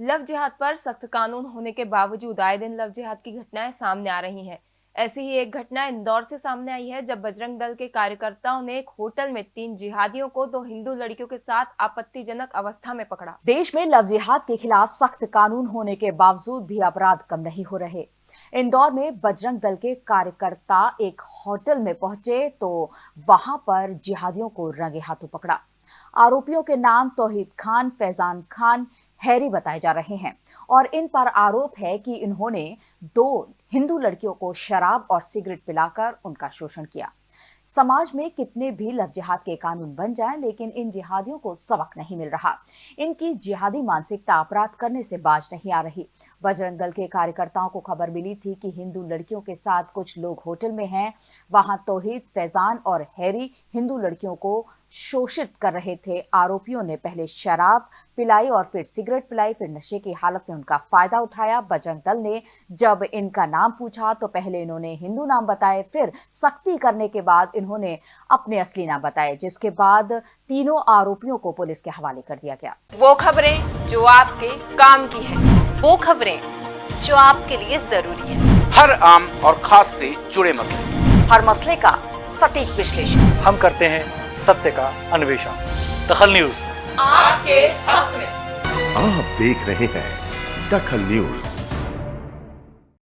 Love जिहाद पर सख्त कानून होने के बावजूद आए दिन लव जिहाद की घटनाएँ सामने आ रही हैं। ऐसी ही एक घटना इंदौर से सामने आई है, जब बजरंग दल के कार्यकर्ताओं ने एक होटल में तीन जिहादियों को दो हिंदू लड़कियों के साथ आपत्तिजनक अवस्था में पकड़ा। देश में लव जिहाद के खिलाफ सख्त कानून होने के बावजूद भी अपराध कम नहीं हो रहे। इंदौर में बजरंग दल के कार्यकर्ता एक होटल में पहुँचे तो वहाँ पर जिहादियों को रंगे हाथों पकड़ा। आरोपियों के नाम तोहिद खान, फैजान खान, हैरी बताए जा रहे हैं। और इन पर आरोप है कि इन्होंने दो हिंदू लड़कियों को शराब और सिगरेट पिलाकर उनका शोषण किया। समाज में कितने भी लव जिहाद के कानून बन जाएँ, लेकिन इन जिहादियों को सबक नहीं मिल रहा। इनकी जिहादी मानसिकता अपराध करने से बाज नहीं आ रही। बजरंग दल के कार्यकर्ताओं को खबर मिली थी कि हिंदू लड़कियों के साथ कुछ लोग होटल में हैं। वहाँ तोहिद, फैजान और हैरी हिंदू लड़कियों को शोषित कर रहे थे। आरोपियों ने पहले शराब पिलाई और फिर सिगरेट पिलाई, फिर नशे की हालत में उनका फ़ायदा उठाया। बजरंग दल ने जब इनका नाम पूछा तो पहले इन्होंने हिंदू नाम बताए, फिर सख्ती करने के बाद इन्होंने अपने असली नाम बताए, जिसके बाद तीनों आरोपियों को पुलिस के हवाले कर दिया गया। वो खबरें जो आपके काम की है। वो खबरें जो आपके लिए ज़रूरी है। हर आम और खास से जुड़े मसले। हर मसले का सटीक विश्लेषण। हम करते हैं सत्य का अन्वेषण। दखल न्यूज़। आपके हक में। आप देख रहे हैं दखल न्यूज़।